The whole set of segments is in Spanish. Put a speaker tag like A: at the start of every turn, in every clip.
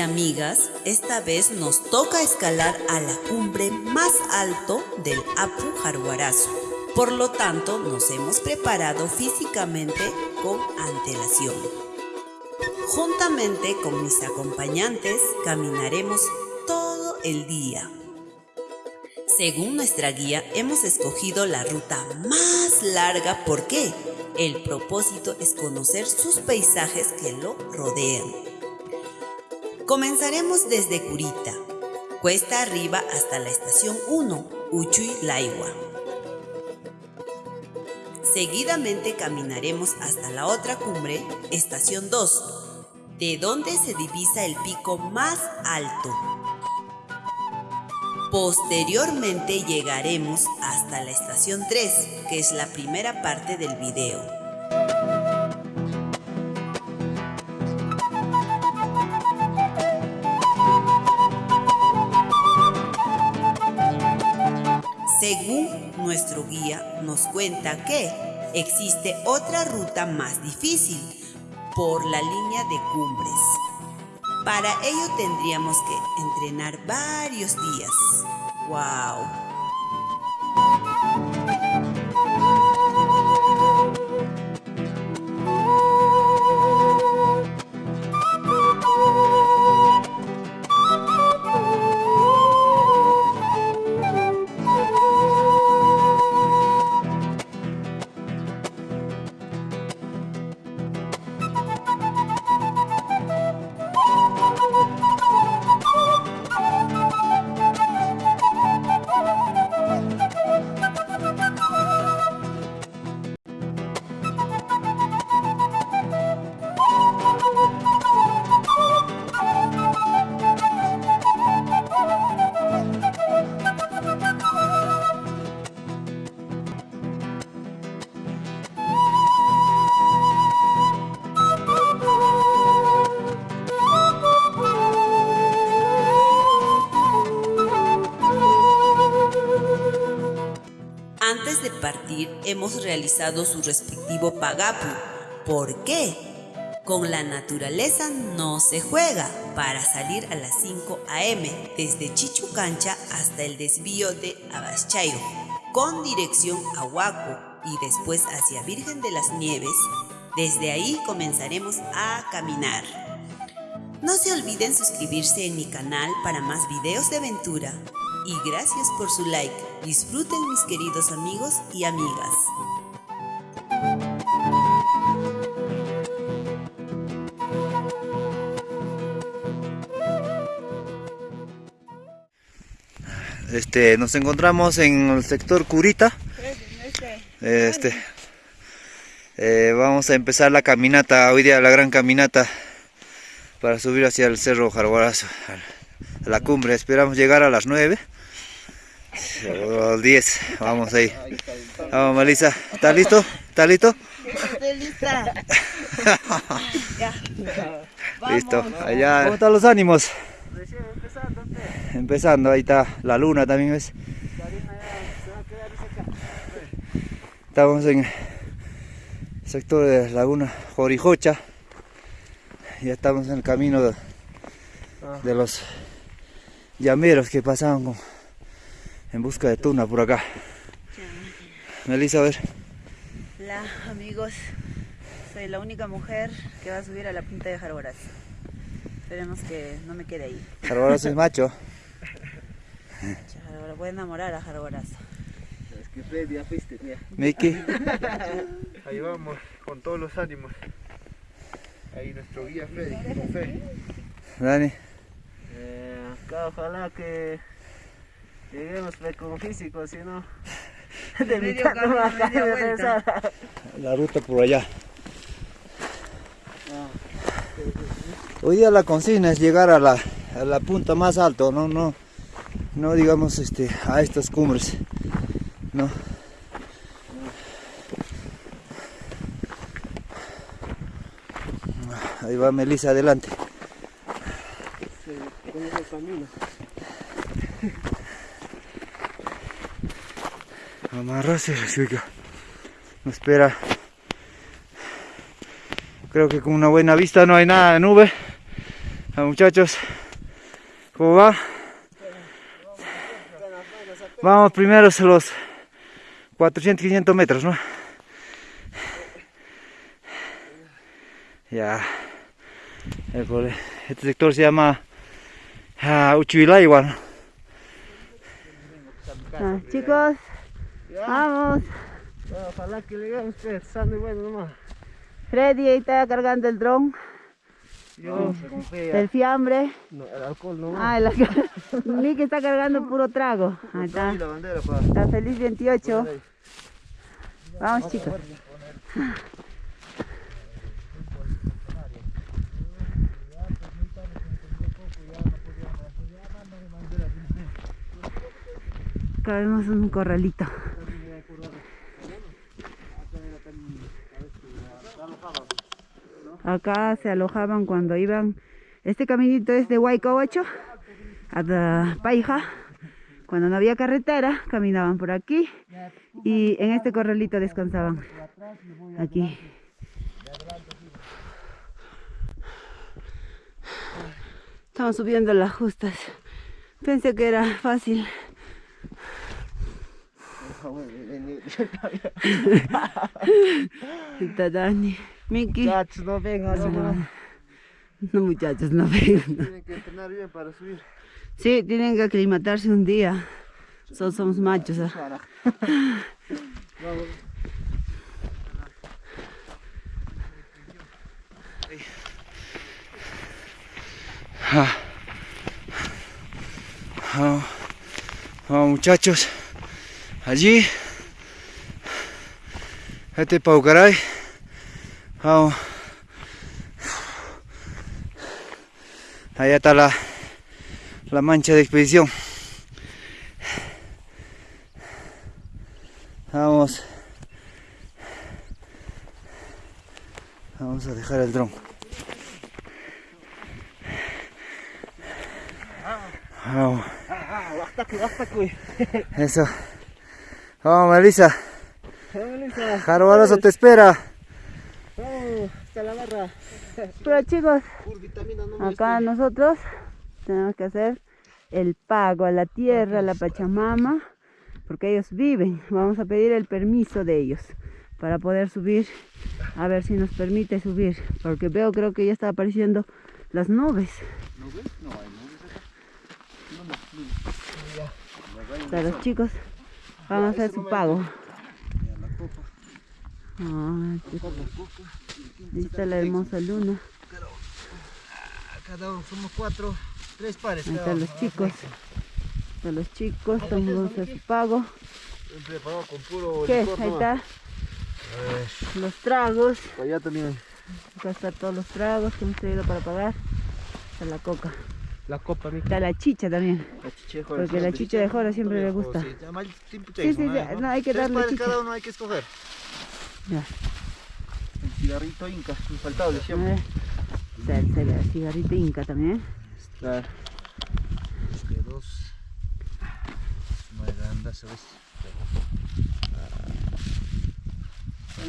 A: Amigas, esta vez nos toca escalar a la cumbre más alto del Apu Jaruarazo. Por lo tanto, nos hemos preparado físicamente con antelación. Juntamente con mis acompañantes, caminaremos todo el día. Según nuestra guía, hemos escogido la ruta más larga. ¿Por qué? El propósito es conocer sus paisajes que lo rodean. Comenzaremos desde Curita, cuesta arriba hasta la estación 1, Uchuy Laigua. Seguidamente caminaremos hasta la otra cumbre, estación 2, de donde se divisa el pico más alto. Posteriormente llegaremos hasta la estación 3, que es la primera parte del video. Según nuestro guía nos cuenta que existe otra ruta más difícil por la línea de cumbres. Para ello tendríamos que entrenar varios días. ¡Wow! Su respectivo pagapu. ¿Por qué? Con la naturaleza no se juega para salir a las 5 a.m. desde Chichucancha hasta el desvío de Abaschairo con dirección a Huaco y después hacia Virgen de las Nieves. Desde ahí comenzaremos a caminar. No se olviden suscribirse en mi canal para más videos de aventura y gracias por su like. Disfruten mis queridos amigos y amigas.
B: Este, nos encontramos en el sector Curita. Este, eh, vamos a empezar la caminata, hoy día la gran caminata para subir hacia el Cerro Jarguarazo, a la cumbre. Esperamos llegar a las 9 los 10, vamos ahí. Vamos, Melissa. ¿Estás listo? ¿Estás listo?
C: Estoy lista.
B: Listo, allá. ¿Cómo están los ánimos? Empezando, ahí está la luna también, ¿ves? Estamos en el sector de Laguna Jorijocha. Ya estamos en el camino de, de los llameros que pasaban con en busca de tuna por acá. Melissa, a ver.
C: Hola amigos, soy la única mujer que va a subir a la punta de Jarborazo. Esperemos que no me quede ahí.
B: Jarborazo es macho.
C: Voy a enamorar a Jarborazo.
D: Es que Freddy ya fuiste, mira.
B: Miki.
D: Ahí vamos, con todos los ánimos. Ahí nuestro guía Freddy, con fe.
B: Dani.
D: Eh, acá ojalá que Lleguemos con físico, si no, de mitad no va a regresar.
B: La ruta por allá. Hoy día la consigna es llegar a la, a la punta más alto, no, no, no digamos este, a estas cumbres, no. Ahí va Melissa adelante. Nos espera creo que con una buena vista no hay nada de nube Ah, muchachos, ¿cómo va? Vamos primero a los 400, 500 metros, ¿no? Ya. Este sector se llama uh, ¿no?
C: Ah, chicos, vamos.
D: Ojalá que lleguemos pues, sano y bueno nomás.
C: Freddy ahí está cargando el dron
D: Yo
C: del fiambre.
D: No, el alcohol no.
C: Ah, la... Nick está cargando puro trago. Ahí está.
D: la bandera para.
C: Está feliz 28. Vamos chicos. Acá vemos un corralito. Acá se alojaban cuando iban. Este caminito es de Huayco 8 a Paija. Cuando no había carretera, caminaban por aquí y en este corralito descansaban. Aquí. Estamos subiendo las justas. Pensé que era fácil. Está Dani. Miki.
D: Muchachos, no vengan, no, no.
C: No muchachos, no vengan.
D: Tienen que entrenar bien para subir.
C: Sí, tienen que aclimatarse un día. So- somos machos. ¿ah?
B: Vamos, vamos, muchachos, allí, este Paucaray, vamos, allá está la, la mancha de expedición, vamos, vamos a dejar el dron. Vamos. Eso. Vamos, Melissa. Jarbalazo te espera.
D: Hasta la barra.
C: Pero chicos,
D: no
C: acá nosotros tenemos que hacer el pago a la tierra, a la Pachamama, porque ellos viven. Vamos a pedir el permiso de ellos para poder subir, a ver si nos permite subir, porque veo creo que ya está apareciendo las nubes. Para los chicos van a hacer su pago. Ah. Ahí está la hermosa luna.
D: Cada uno somos cuatro, tres pares.
C: Ahí están los chicos. Están los chicos, estamos su pago.
D: Preparado con puro
C: ¿Qué?
D: licor
C: Ahí está. Los tragos.
D: Allá también.
C: Acá están todos los tragos que hemos traído para pagar. Está la coca.
D: La copa, mi
C: Está la chicha también.
D: La chicha de
C: Porque la chicha de jora siempre le gusta.
D: Sí,
C: Sí, sí, sí, no, hay que
D: Tres
C: darle
D: pares
C: chicha.
D: cada uno hay que escoger.
C: Ya.
D: El cigarrito inca, infaltable siempre.
C: Está el cigar- cigarrito inca también.
D: Claro. Que dos. Más grande, ¿sabes?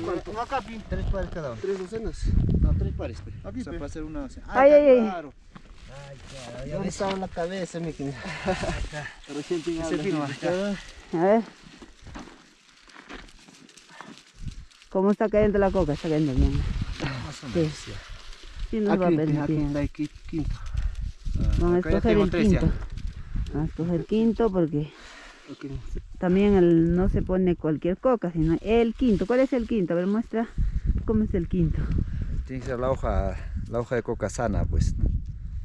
D: ¿Cuánto? No, acá, Pi. Tres pares cada uno. ¿Tres docenas? No, tres pares. Pe. o sea, para hacer una docena.
C: Ay, ay, ay.
D: Claro. ¿Dónde estaba la cabeza, mi querido? Recién
B: fino, acá.
C: A ver. ¿Cómo está cayendo la coca? Está cayendo bien.
B: Más o
C: Sí.
B: menos, ya.
C: Sí nos va a
D: aquí
C: permitir.
D: en la qui- quinto.
C: Vamos a escoger el quinto. Vamos a escoger quinto porque también el- no se pone cualquier coca, sino el quinto. ¿Cuál es el quinto? A ver, muestra cómo es el quinto.
B: Tiene que ser la hoja, la hoja de coca sana, pues.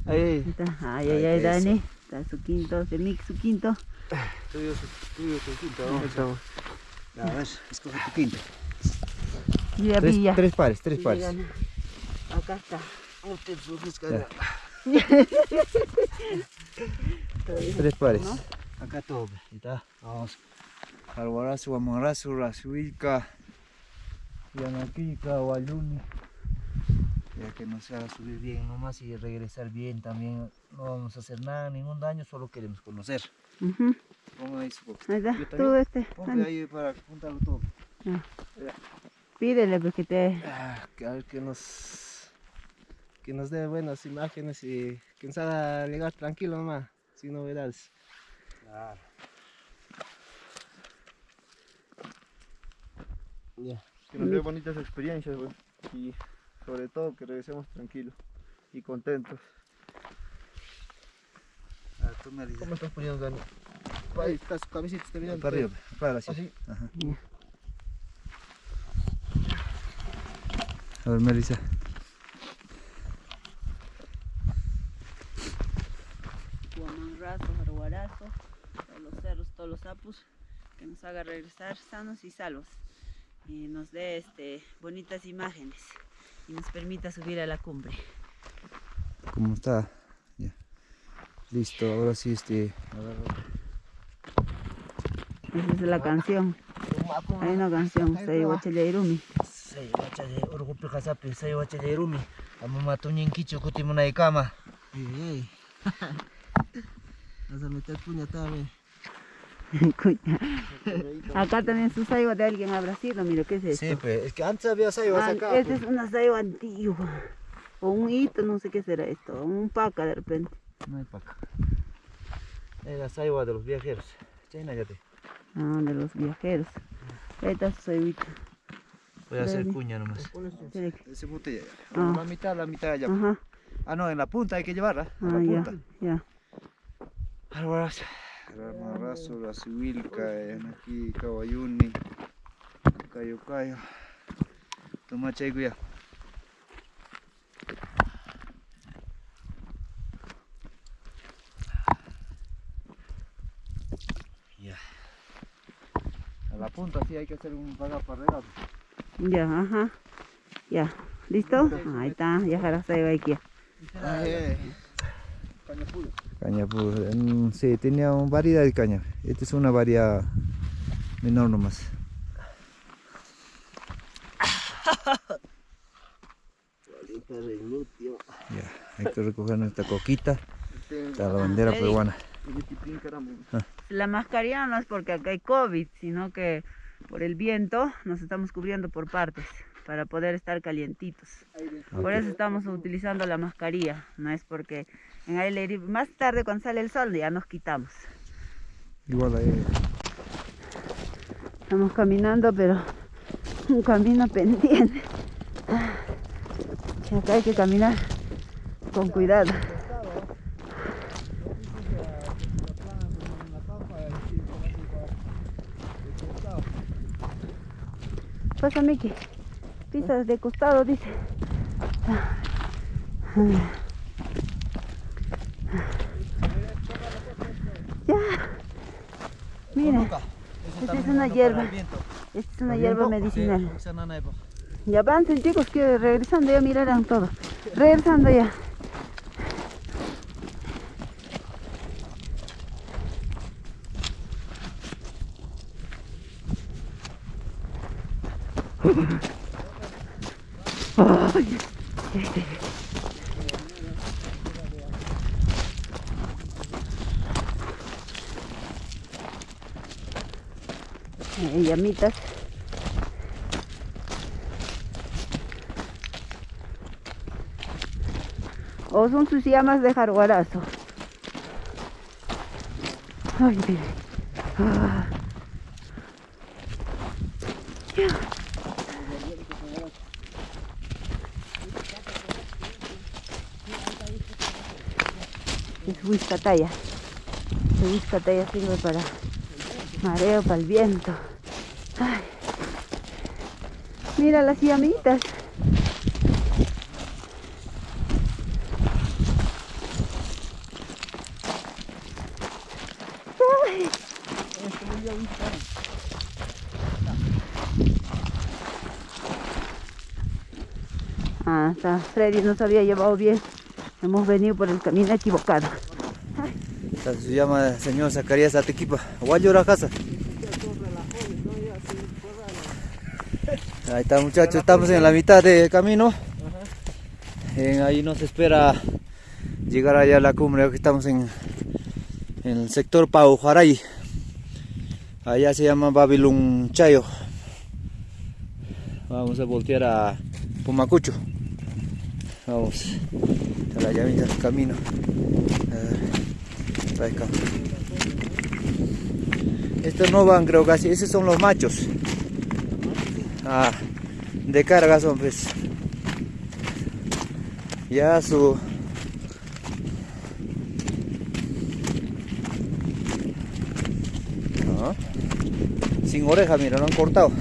D: Ahí,
C: Ahí está. Ay, ay,
B: Ay.
C: Dani. Está su quinto, de mix su quinto.
D: tuyo, tuyo, tu quinto.
B: A ver, escoge tu quinto.
C: Mira,
B: Tres, pares, tres pares.
C: Acá está.
B: Tres pares.
D: Acá todo.
B: está. Vamos. Alborazo, Guamarazo, Razuica, Yanaquica, Guayuni. Ya que nos haga subir bien nomás y regresar bien también. No vamos a hacer nada, ningún daño, solo queremos conocer.
C: Ujú.
B: Ponga ahí su.
C: Ahí está.
B: También.
C: este.
B: Ponga ahí para juntarlo todo.
C: Pídele porque te...
D: Ah, que a ver qué nos. que nos dé buenas imágenes y que nos haga llegar tranquilo nomás, sin novedades.
B: Claro. Que nos dé bonitas experiencias, güey. Y sobre todo que regresemos tranquilos y contentos. Ah, tú me dices.
D: ¿Cómo estás poniendo, Dani? Ahí está su cabecita, está mirando.
B: Para arriba, para así.
D: Así.
B: Ajá. A ver, Melissa.
C: Guamanrazo, Jaruarazo, todos los cerros, todos los apus, que nos haga regresar sanos y salvos y nos dé este, bonitas imágenes y nos permita subir a la cumbre.
B: ¿Cómo está? Ya. Listo, ahora sí este.
C: Esa es la canción. Hay una canción, Sei Wachayairumi.
D: Sei wacha de urgupi wacha de rumi. Amama tuñin kicho kuti munay kama. Ey, ey. Vas a meter puña también.
C: Cuña. Acá también su saiwa de alguien habrá sido, mira, ¿qué es esto?
D: Sí, pues, es que antes había saibas
C: Ah,
D: acá.
C: esta es una saiwa antigua. O un hito, no sé qué será esto. o Un paca de repente.
D: pues. No hay acá. Es la saiwa de los viajeros. China ya te.
C: Ah, de los viajeros. Ahí está su saiwita.
D: Voy a hacer cuña nomás.
B: Ese botella.
C: Ah.
B: La mitad, la mitad allá.
C: Ajá.
B: Ah, no, en la punta hay que llevarla. A
C: Ah,
B: la
C: ya,
B: punta.
C: ya.
B: Alvarez. Ramarrazo, la Sibilca, aquí Kawayuni, Cayo Cayo. Toma ya.
D: Ya.
B: A la punta sí hay que hacer un paga para regar.
C: Ya, ajá. Ya. ¿Listo? Ahí está, ya jara saiwa aquí.
B: Caña, pues, mm, sí, tenía una variedad de caña. Esta es una variedad menor nomás. Ya, hay que recoger nuestra coquita, la bandera peruana.
C: La mascarilla no es porque acá hay COVID, sino que por el viento nos estamos cubriendo por partes para poder estar calientitos. Por eso estamos utilizando la mascarilla, no es porque en aire libre- más tarde cuando sale el sol ya nos quitamos.
B: Igual ahí.
C: Estamos caminando, pero un camino pendiente. Acá hay que caminar con cuidado. Pasa, Miki. Pisas de costado, dice. Ya. Mira, esta es una hierba. Esta es una hierba medicinal. Ya avancen chicos que regresando ya mirarán todo. Regresando ya. Ay. Llamitas. O son sus llamas de jaguarazo. Ay, mire. Es whiskataya. El whiskataya sirve para mareo, para el viento. Ay. Mira las llamitas. Ay. Ah. Freddy nos había llevado bien. Hemos venido por el camino equivocado.
B: Se llama señor Zacarías Atequipa. Guayora casa. Ahí está muchachos, estamos en la mitad del camino. Ahí nos espera llegar allá a la cumbre, que estamos en, el sector Paujaray. Allá se llama Babilón Chayo. Vamos a voltear a Pumacucho. Vamos a la llamita del camino. A ver, para acá. Estos no van, creo casi. Esos son los machos. Ah, de carga son, pues. Ya su. Sin oreja, mira, lo han cortado.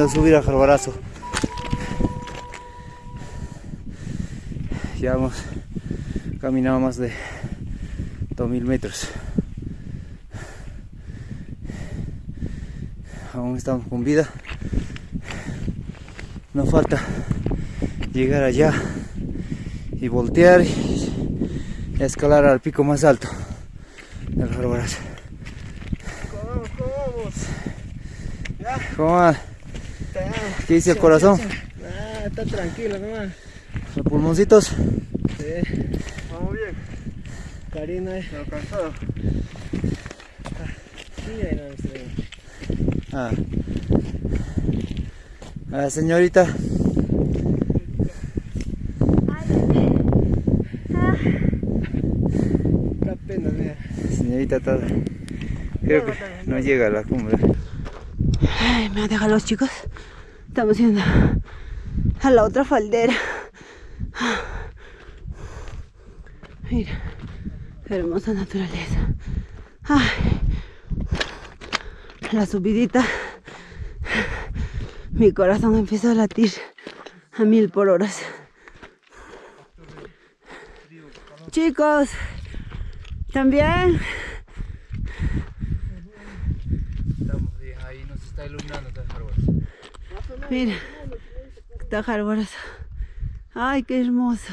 B: De subir al Jarbarazo. Ya hemos caminado más de 2000 metros. Aún estamos con vida. Nos falta llegar allá y voltear y escalar al pico más alto del Jarbarazo.
D: ¿Cómo vamos? ¿Cómo vamos?
B: ¿Cómo va?
D: Está-
B: ¿Qué dice el corazón?
D: Ah, está tranquilo nomás.
B: Los pulmoncitos.
D: Sí. Vamos bien. Karina ahí no estoy.
B: Ah. Ah, señorita.
D: Da pena, mira.
B: Señorita está. Creo que no llega a la cumbre.
C: Ay, me dejan los chicos. Estamos yendo a la otra faldera. Mira, hermosa naturaleza. La subidita. Mi corazón empieza a latir a mil por horas. Chicos, también.
B: Estamos bien, ahí nos está iluminando
C: Mira, está jarbarazo. Ay, qué hermoso.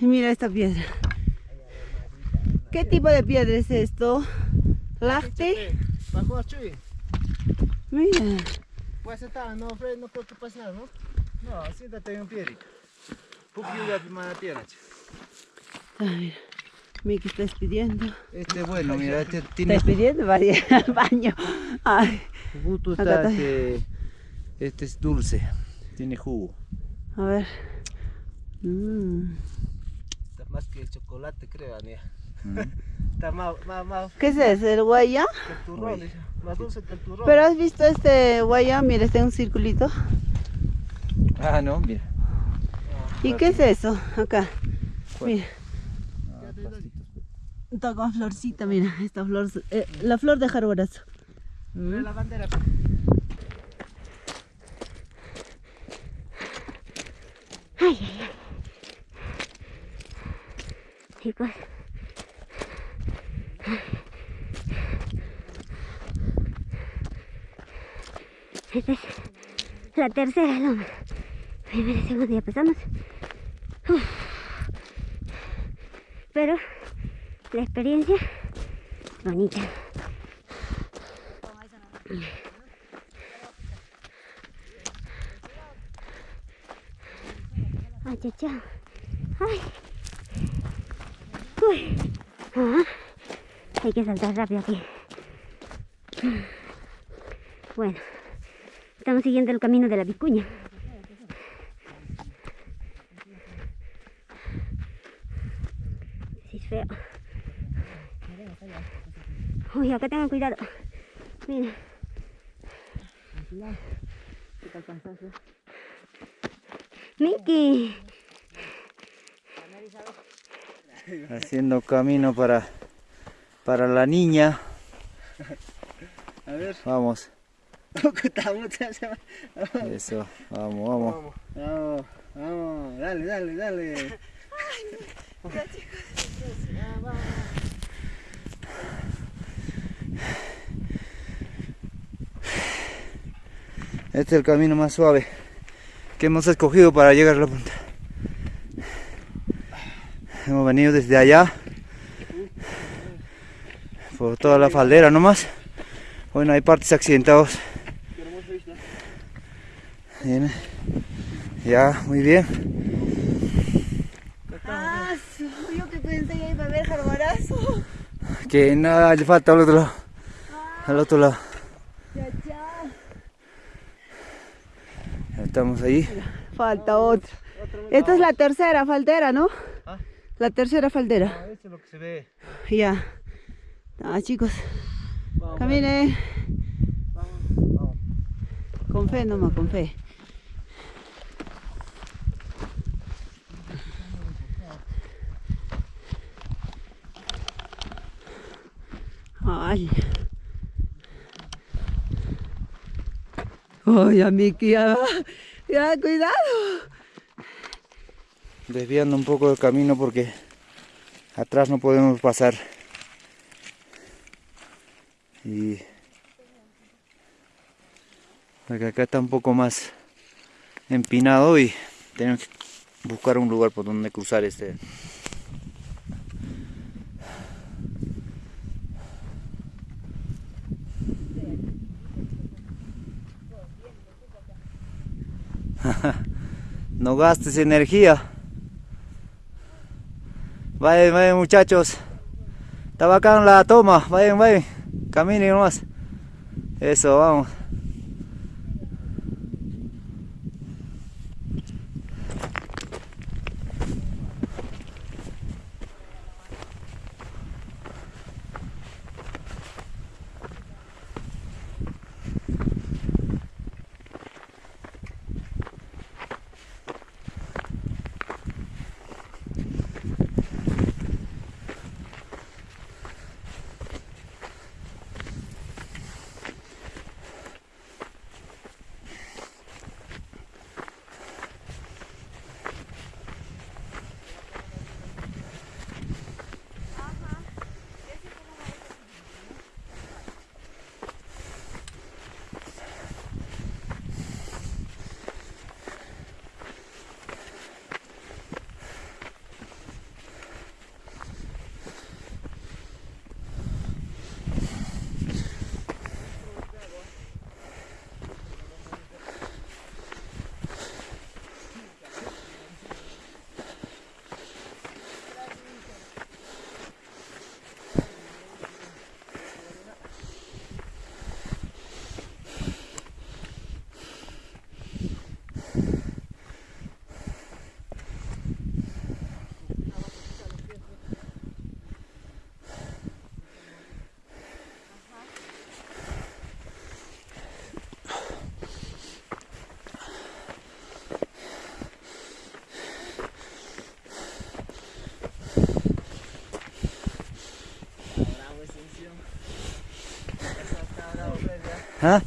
C: Y mira esta piedra. ¿Qué tipo de piedra es esto? ¿Lacte? Mira.
D: Pues está, no, Fred, no creo que pase nada, ¿no? No, siéntate en piedrita. Poquillo de primera tierra,
C: Ah, mira. Miki está despidiendo.
B: Este bueno, mira, este
C: Está
B: tiene
C: ir al baño. Ay,
B: está
C: está.
B: este, este es dulce, tiene jugo.
C: a ver. Mm.
D: Está más que el chocolate, creo, Ania.
B: Mm.
D: Está más, más, más
C: ¿Qué es eso? ¿El guaya?
D: el turrón. Más dulce que el turrón.
C: Pero has visto este guaya, mira, está en un circulito.
B: Ah, no, mira.
C: ¿Y qué es eso? Acá.
B: ¿Cuál?
C: Mira.
B: Ah.
C: Está con florcita, mira, esta flor, eh, la flor de jarbarazo.
D: Ve la bandera.
E: Chicos. Esta es la tercera loma. Primera y segunda ya pasamos. Pero la experiencia bonita. Chao. Ay. Uy. Ah, hay que saltar rápido aquí. Bueno, estamos siguiendo el camino de la vicuña. Sí, es feo. Uy, acá tengan cuidado. Mira. Miki.
B: Haciendo camino para, para la niña.
D: A ver,
B: Vamos. Eso, vamos, vamos.
D: vamos, vamos, dale, dale, dale.
B: Este es el camino más suave que hemos escogido para llegar a la punta. Hemos venido desde allá por toda la faldera nomás. Bueno, hay partes accidentados. Bien. Ya, muy bien.
C: Ah, yo que pensé que iba a haber jarbarazo.
B: Que nada, le falta al otro lado. Al otro lado.
C: Ya.
B: Ya estamos ahí.
C: Falta otro. Esta es la tercera faldera, ¿no?
B: ¿Ah?
C: La tercera faldera.
B: Eso es lo que se ve.
C: Ya. Ah, chicos. Camine. Con fe nomás, con fe. Ay. Ay, a Miki, ya, ya, cuidado.
B: Desviando un poco el camino porque atrás no podemos pasar. Y porque acá está un poco más empinado y tenemos que buscar un lugar por donde cruzar este. no gastes energía. Vayan, vayan muchachos. Está bacán la toma. Vayan, vayan. Caminen nomás. Eso, vamos. ¿Ah?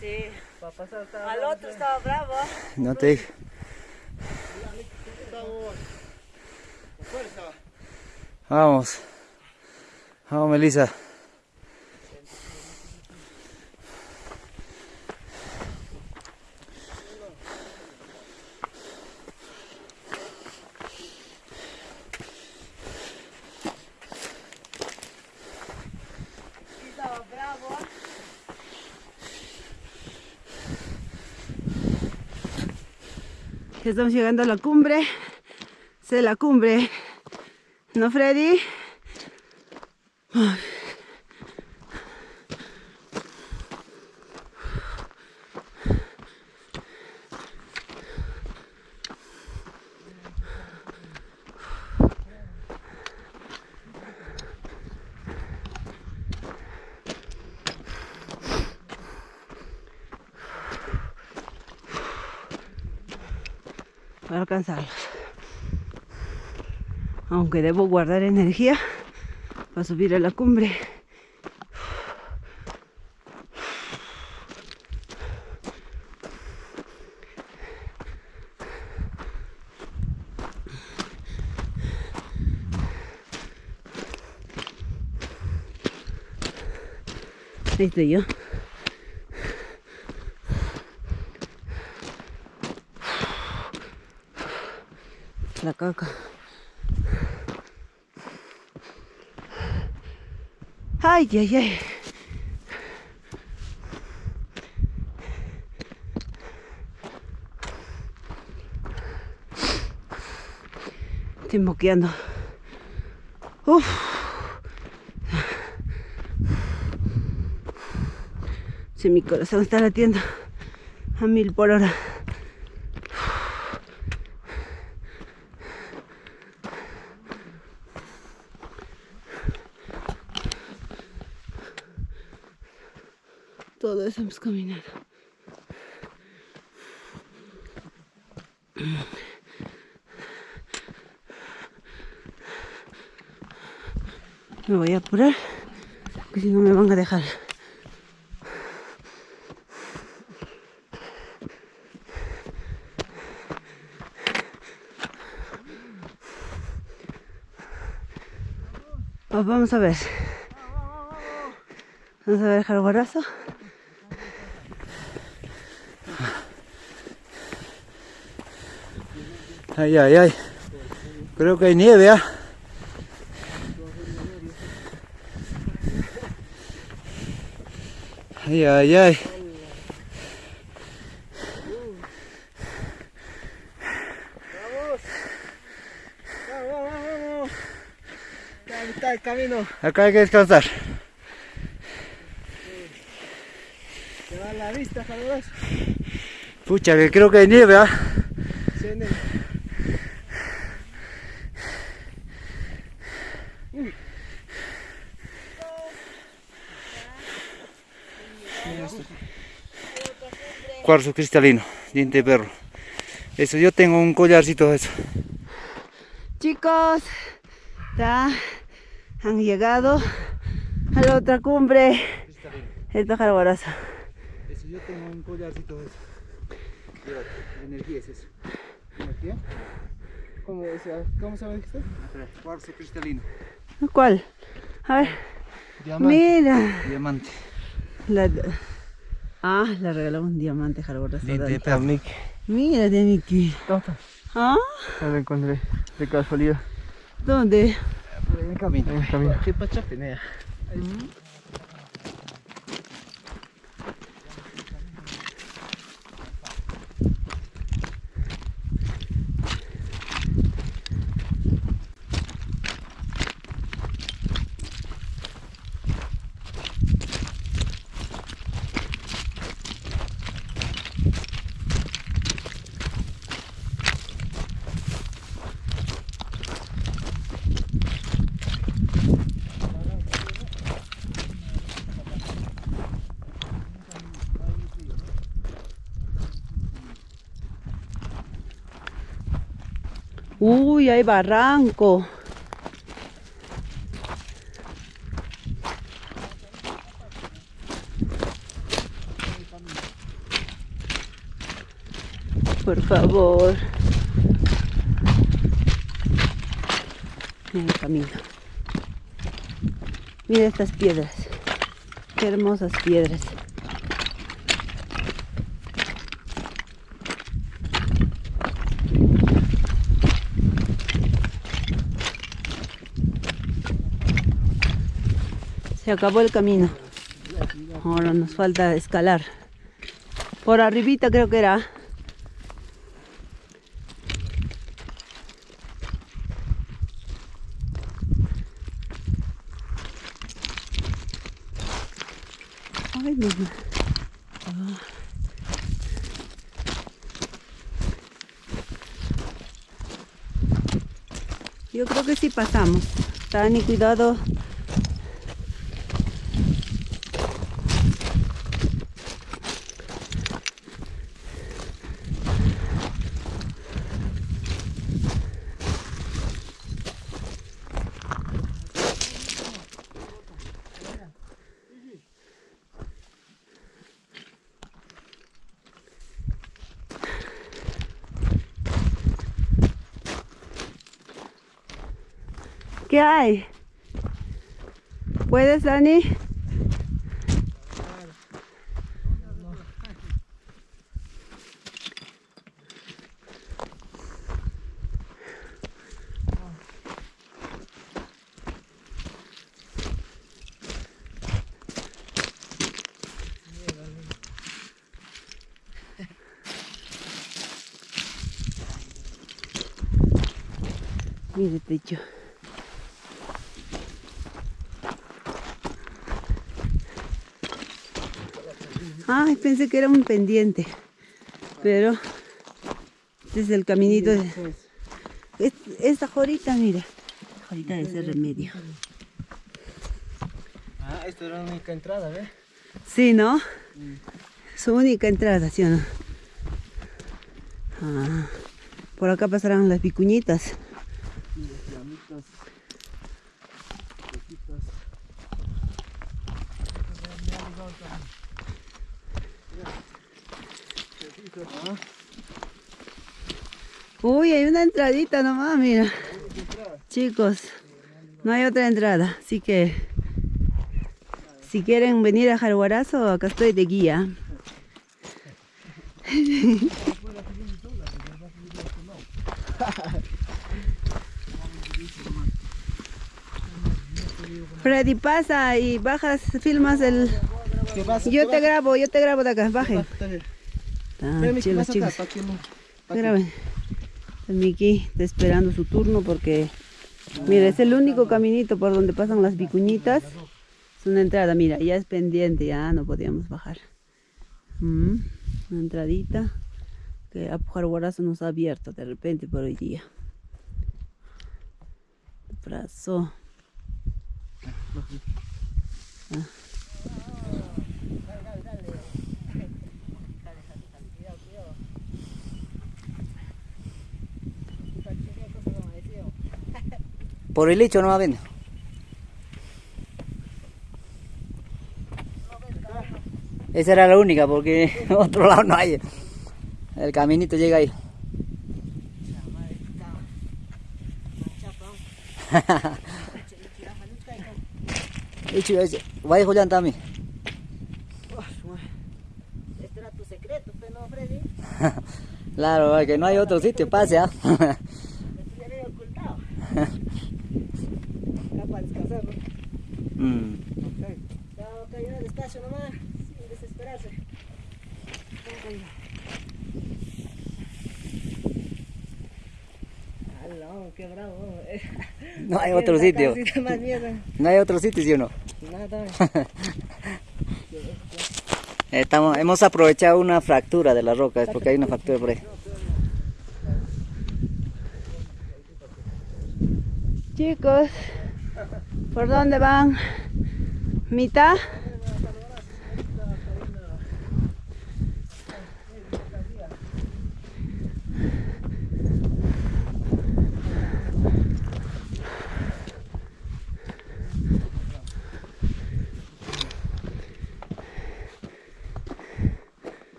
C: Al otro estaba bravo.
B: No te dije. Vamos. Vamos, Melissa.
C: Estaba bravo. Estamos llegando a la cumbre. Es la cumbre. ¿No, Freddy? para Aunque debo guardar energía para subir a la cumbre. Ahí estoy yo. Caca. Ay, ay, ay. Estoy moqueando. Uf. Si mi corazón está latiendo a mil por hora. Todo eso hemos. Me voy a apurar, porque si no me van a dejar. Vamos a ver. Vamos a ver el jarguarazo.
B: Ay, ay, ay. Creo que hay nieve, ¿ah? Ay, ay, ay.
D: Vamos, vamos, vamos. Ya a mitad del camino.
B: Acá hay que descansar.
D: Te va la vista, Carlos.
B: Pucha, que creo que hay nieve, ¿ah? Cuarzo cristalino, diente de perro. Eso, yo tengo un collarcito de eso.
C: Chicos, ya han llegado a la otra cumbre. El pájaro guarazo.
B: Eso, yo tengo un collarcito de eso. energía es eso. ¿Energía?
D: ¿Cómo, o sea, ¿Cómo se llama dijiste?
B: Cuarzo cristalino.
C: ¿Cuál? A ver,
B: Diamante.
C: mira.
B: Diamante.
C: La... Ah, le regaló un diamante.
B: Diente de perro.
C: Mira, de Miki.
D: ¿Dónde?
C: ¿Ah?
D: Ya lo encontré, de casualidad.
C: ¿Dónde?
B: En el camino.
D: En el camino. ¿Qué pacha penea?
C: Hay barranco. Por favor. Mira el camino. Mira estas piedras. Qué hermosas piedras. Se acabó el camino. Ahora nos falta escalar. Por arribita creo que era. Ay, misma. Ah. Yo creo que sí pasamos. Tani, cuidado. ¿Qué hay? ¿Puedes, Dani? Mire, techo. Ay, pensé que era un pendiente. Pero este es el caminito de... Es- Esta jorita, mira. Jorita de ese remedio.
D: Ah, esta era la única entrada, ¿ves?
C: Sí, ¿no? Su única entrada, ¿sí o no? Ah, por acá pasarán las vicuñitas. Uy, hay una entradita nomás, mira. Chicos, no hay otra entrada, así que si quieren venir a Jaguarazo, acá estoy de guía. Freddy pasa y bajas, filmas el... Yo te grabo, yo te grabo de acá, bajen. Ah, Graben. El Miki está esperando su turno porque, mira, es el único caminito por donde pasan las vicuñitas. Es una entrada, mira, ya es pendiente, ya no podíamos bajar. Mm, una entradita que Apujarguarazo nos ha abierto de repente por hoy día. Brazo.
B: Por el hecho no va a venir. Esa era la única porque otro lado no hay. El caminito llega ahí. Hecho, ese. Vaya Julián también.
D: Este era tu secreto, pero no, Freddy.
B: Claro, que no hay otro sitio, pase, ¿ah
D: ya había ocultado. Acá para descansar, ¿no?
B: Mm.
D: Ya, caminar despacio nomás, sin desesperarse. Aló, qué bravo. eh.
B: No hay otro sitio.
D: Más.
B: No hay otro sitio, ¿sí o no?
D: Nada.
B: Estamos, hemos aprovechado una fractura de la roca, es porque hay una fractura por ahí.
C: Chicos, ¿por dónde van? ¿Mitad?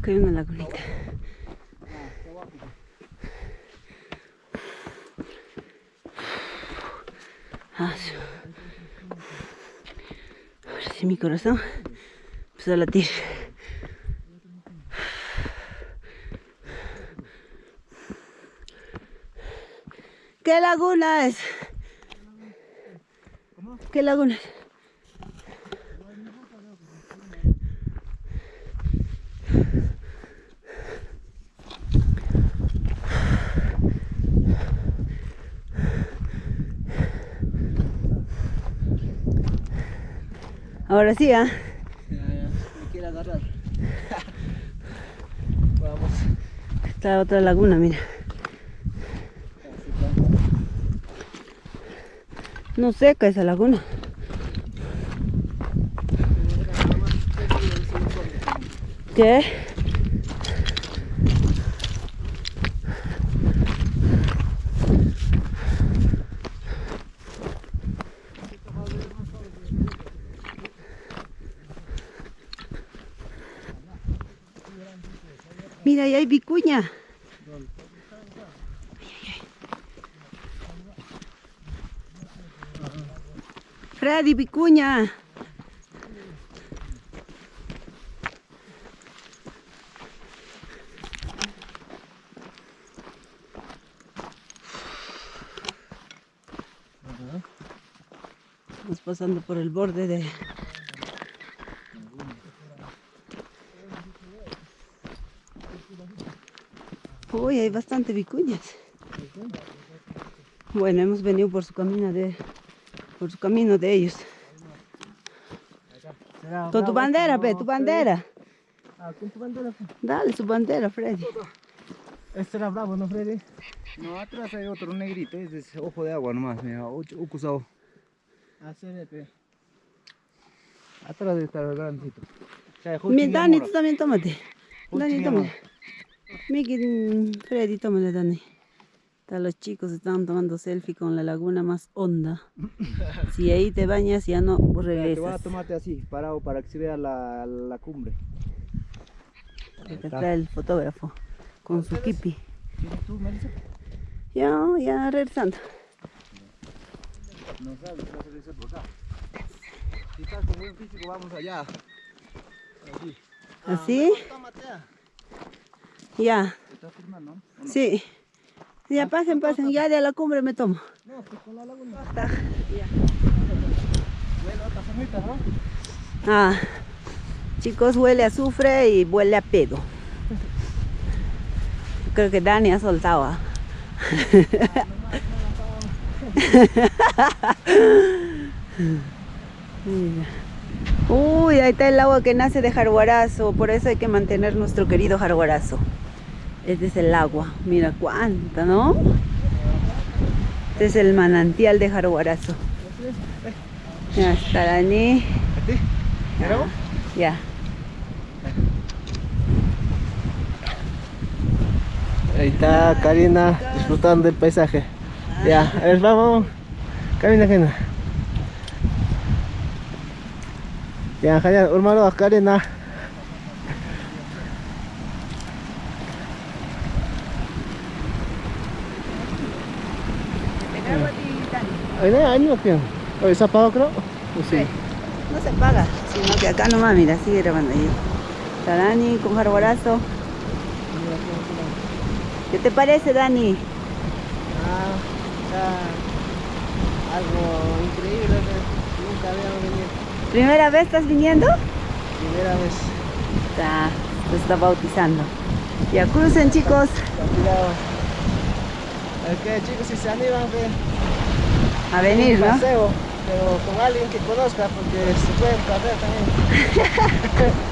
C: Acá hay una lagunita. Ah. Ahora sí mi corazón empezó a latir. ¿Qué laguna es? ¿Qué laguna es? Ahora sí, ¿ah?
F: Ya, me quiere agarrar. Vamos.
C: Está otra laguna, mira. No seca esa laguna. ¿Qué? Mira, ahí hay vicuña. Freddy Vicuña. Estamos pasando por el borde de... Uy, hay bastante vicuñas. Bueno, hemos venido por su camino de, por su camino de ellos. Con tu bandera, pe, tu bandera.
D: Ah, con tu bandera.
C: Dale su bandera, Freddy.
D: Este era bravo, ¿no, Freddy?
B: No, atrás hay otro negrito, ese es ojo de agua nomás, mira, ucusado.
D: Ah, sí, pe.
B: Atrás debe estar el grandecito.
C: Mi Dani, tú también tómate. Dani, tómate. Miki, mm, Freddy, tómale, Dani. Hasta los chicos estaban tomando selfie con la laguna más honda. Si ahí te bañas, ya no
B: Te voy a
C: regresas.
B: tomarte así, parado, para que se vea la, la cumbre.
C: Acá está el fotógrafo con su kipi.
B: ¿Tienes tú, Melissa?
C: Ya, ya regresando.
B: No sabes, vas a regresar por acá. Si estás con buen físico, vamos allá. Así.
C: ¿Así?
B: Ah.
C: Ya,
B: ¿Te estás firmando?
C: sí. Ya pasen, pasen. Ya de la cumbre me tomo. Ah, chicos, huele a azufre y huele a pedo. Creo que Dani ha soltado. ah. Mira. Uy, ahí está el agua que nace de Jaguarazo, por eso hay que mantener nuestro querido Jaguarazo. Este es el agua, mira cuánta, ¿no? Este es el manantial de Jaguarazo. Ya está Dani. Ya.
D: Ahí está Karina disfrutando del paisaje. Ya, a ver, vamos. Camina, Karina. Ya, Karina, hermano, Karina. Ay, no, ahí no, tío. Oye, ¿se apagó, creo? ¿O sí?
C: No se paga, sino que acá nomás, mira, sigue grabando ahí. Está Dani con Jaguarazo. ¿Qué te parece, Dani?
D: Ah, está algo increíble nunca venido.
C: ¿Primera vez estás viniendo?
D: Primera vez.
C: Está, se está bautizando. Ya crucen, chicos.
D: Ok, chicos, si se animan, ve.
C: A venir,
D: un
C: ¿no?
D: paseo, pero con alguien que conozca, porque se pueden perder también.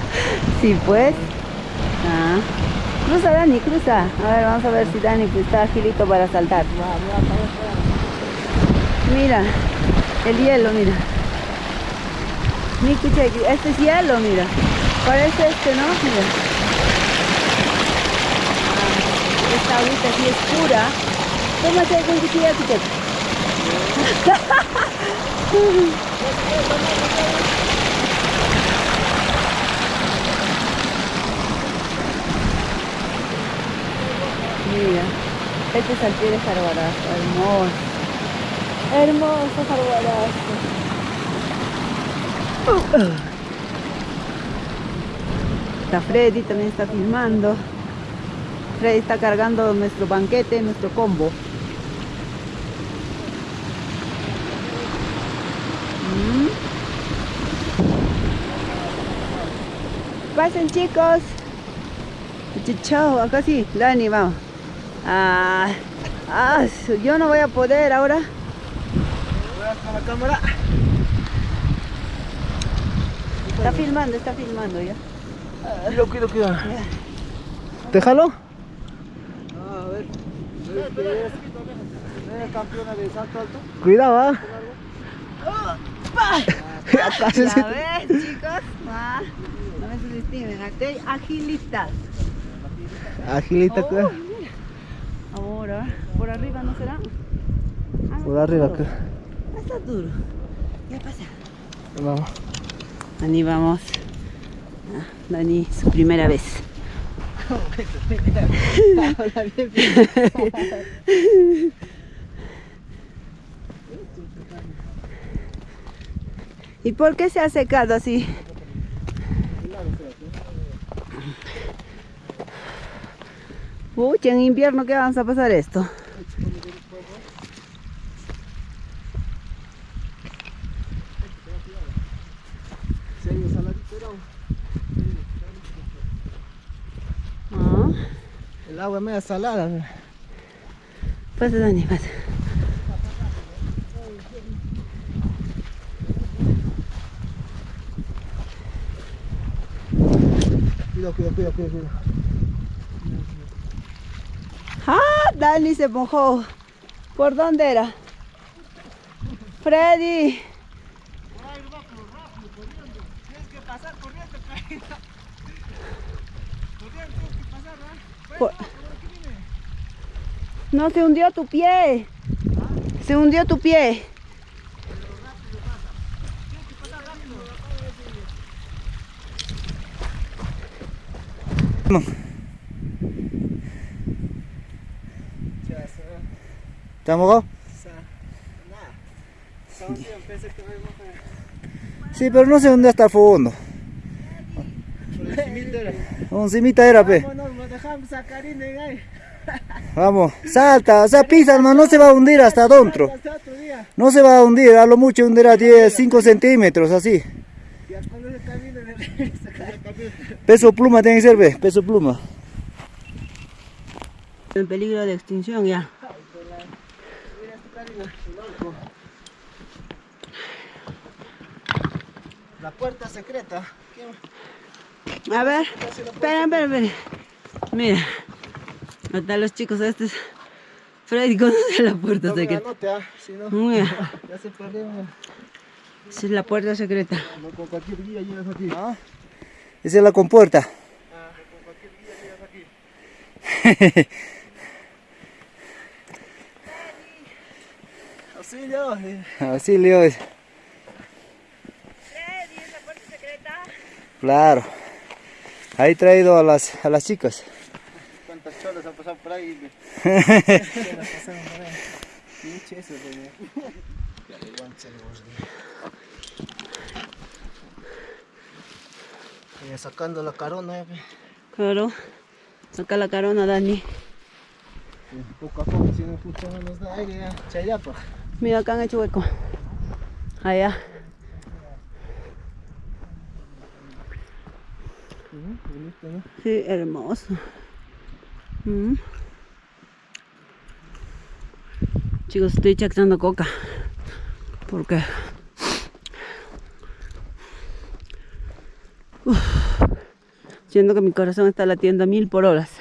C: Sí, pues. Ah. Cruza, Dani, cruza. A ver, vamos a ver si Dani está agilito para saltar.
D: Mira,
C: el hielo, mira. Miki, chequi, este es hielo, mira. Parece este, ¿no? Mira. Ah, esta agüita así es pura. Un cuchillo, chequi. Mira, este es al pie de Jarbarazo, hermoso. Hermoso Jarbarazo. Está Freddy, también está filmando. Freddy está cargando nuestro banquete, nuestro combo. Mm. Pasen chicos. Chao, acá sí, Dani, vamos. Ah, ah, yo no voy a poder ahora.
D: Voy a la cámara.
C: Está filmando, está filmando ya.
D: Cuidado, cuidado, cuidado. ¿Te jalo?
F: A ver. ¿Eres campeona de salto alto?
D: Cuidado, ¿ah?
C: Ya ves, chicos. Ah, no me subestimen. Agilidad.
D: Agilita, cuidado.
C: Ahora, por arriba no será. Ah,
D: Por arriba,
C: duro.
D: cuidado.
C: Ah, Está duro. Ya pasa.
D: Vamos.
C: Dani, vamos. Ah, Dani, su primera vez. ¿Y por qué se ha secado así? Pucha, en invierno, ¿qué vamos a pasar esto?
D: El agua es media salada.
C: pasa, Dani, pasa.
D: Cuidado, cuidado, cuidado, cuidado. cuidado.
C: ¡Ah! Dani se mojó. ¿Por dónde era? Freddy. Por- No, se hundió tu pie. Se hundió tu pie.
B: ¿Te has mojado? Sí, pero no sé dónde está el fondo. Un cimita era, pe. Vamos, salta, o sea, pisa, hermano, no se va a hundir hasta adentro. No se va a hundir, a lo mucho hundirá 10, 5 centímetros, así. Peso pluma tiene que ser, ve, peso pluma.
C: En peligro de extinción ya.
D: La puerta secreta.
C: A ver, espera, espera, espera. Mira, hasta los chicos estos. Freddy conoce la puerta
D: la
C: secreta.
D: ah, si no,
C: Mira,
D: ya se perdió. mira.
C: esa es la puerta secreta.
D: No, con cualquier guía llegas aquí.
B: Esa es la compuerta.
D: Auxilio. eh.
B: Así Leo es. Claro. Ahí he traído a las, a las chicas.
D: ¿Cuántas cholas han pasado por ahí? Cholas pasaron por ahí. Mucho eso, de- Ya le el. Eh, Sacando la carona, eh.
C: Claro. Saca la carona, Dani.
D: Poco a poco, si no pucha, no nos da aire, ya. Chayapa.
C: Mira, acá han hecho hueco. Allá.
D: Bonito, ¿no?
C: Sí, hermoso. Mm. Chicos, estoy chactando coca. Porque Uf. siento que mi corazón está latiendo a mil por horas.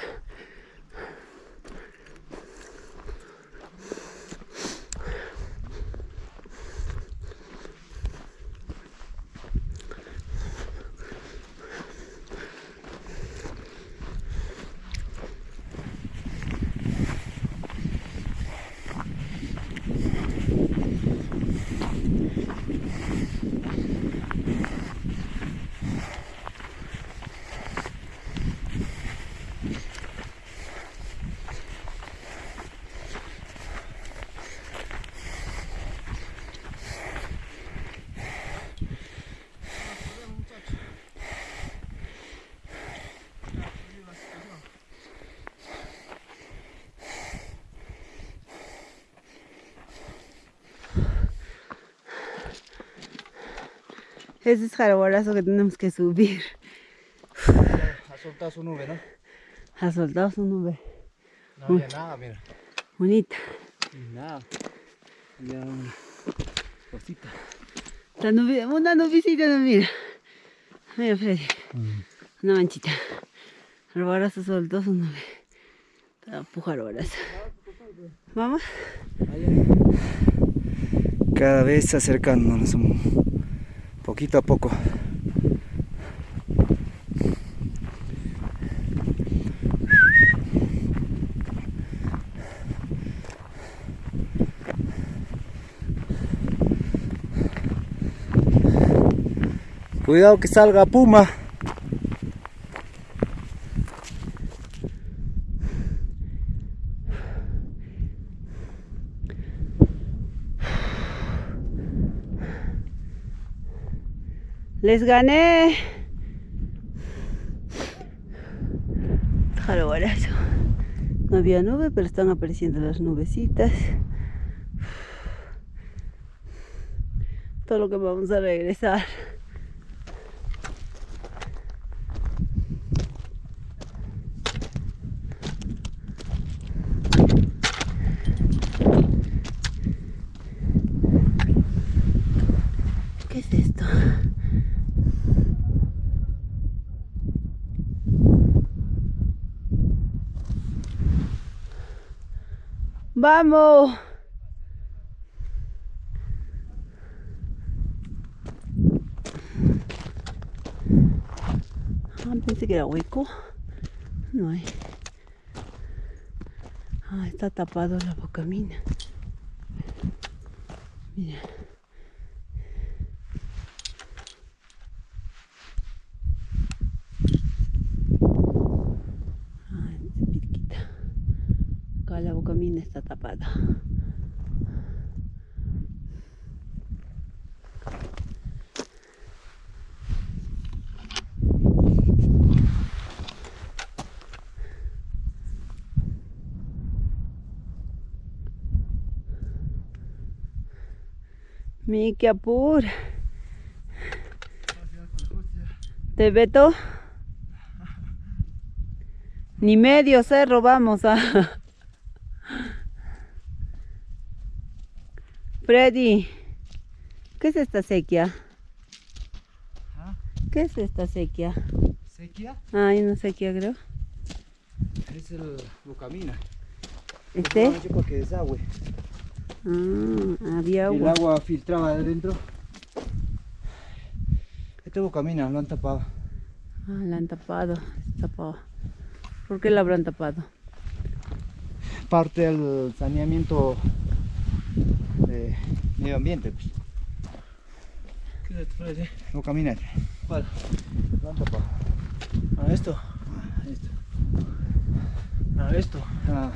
C: Ese es jaraborazo que tenemos que subir.
B: Ha soltado su nube, ¿no?
C: Ha soltado su nube.
B: No había nada, mira.
C: Bonita.
B: Nada. Había una cosita.
C: La nube, una nubecita, no mira. Mira, Freddy. Una manchita. Arbarazo soltó su nube. Te empuja arbarazo. Vamos.
B: Cada vez acercándonos un poquito a poco. Cuidado que salga puma.
C: Les gané. Arbarazo. No había nube, pero están apareciendo las nubecitas. Todo lo que vamos a regresar. ¿Qué es esto? ¡Vamos! Ah, pensé que era hueco. No hay. Ah, está tapado la bocamina. Mira. Ah, es pirquita. Acá la bocamina está tapada. Miki apura. ¿Te veto? Ni medio cerro vamos a. Freddy, ¿qué es esta sequía? ¿Qué es esta sequía?
B: ¿Sequía?
C: Ah, hay una sequía creo.
B: Es el Bucamina.
C: ¿Este?
B: para que desagüe.
C: Ah, había
B: El
C: agua.
B: agua filtraba de adentro. Este Bucamina lo han tapado.
C: Ah, la han tapado. tapado. ¿Por qué la habrán tapado?
B: Parte del saneamiento de medio ambiente. Pues.
D: ¿Qué se te parece?
B: Bucamina.
D: ¿Cuál?
B: Lo han tapado.
D: ¿A esto?
B: Ah, esto.
D: ¿A esto?
B: Ah,